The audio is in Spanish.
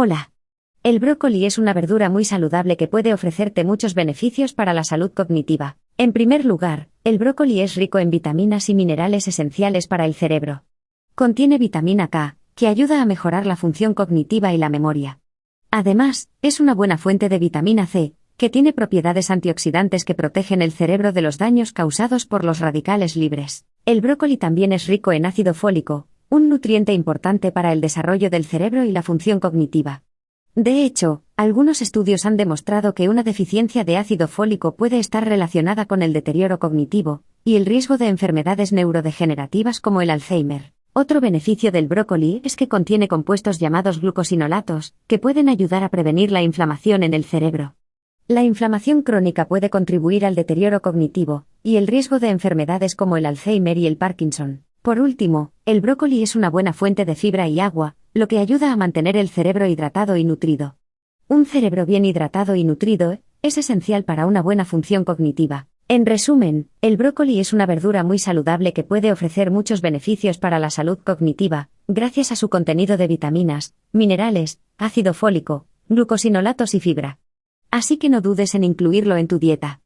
Hola. El brócoli es una verdura muy saludable que puede ofrecerte muchos beneficios para la salud cognitiva. En primer lugar, el brócoli es rico en vitaminas y minerales esenciales para el cerebro. Contiene vitamina K, que ayuda a mejorar la función cognitiva y la memoria. Además, es una buena fuente de vitamina C, que tiene propiedades antioxidantes que protegen el cerebro de los daños causados por los radicales libres. El brócoli también es rico en ácido fólico, un nutriente importante para el desarrollo del cerebro y la función cognitiva. De hecho, algunos estudios han demostrado que una deficiencia de ácido fólico puede estar relacionada con el deterioro cognitivo y el riesgo de enfermedades neurodegenerativas como el Alzheimer. Otro beneficio del brócoli es que contiene compuestos llamados glucosinolatos, que pueden ayudar a prevenir la inflamación en el cerebro. La inflamación crónica puede contribuir al deterioro cognitivo y el riesgo de enfermedades como el Alzheimer y el Parkinson. Por último, el brócoli es una buena fuente de fibra y agua, lo que ayuda a mantener el cerebro hidratado y nutrido. Un cerebro bien hidratado y nutrido es esencial para una buena función cognitiva. En resumen, el brócoli es una verdura muy saludable que puede ofrecer muchos beneficios para la salud cognitiva, gracias a su contenido de vitaminas, minerales, ácido fólico, glucosinolatos y fibra. Así que no dudes en incluirlo en tu dieta.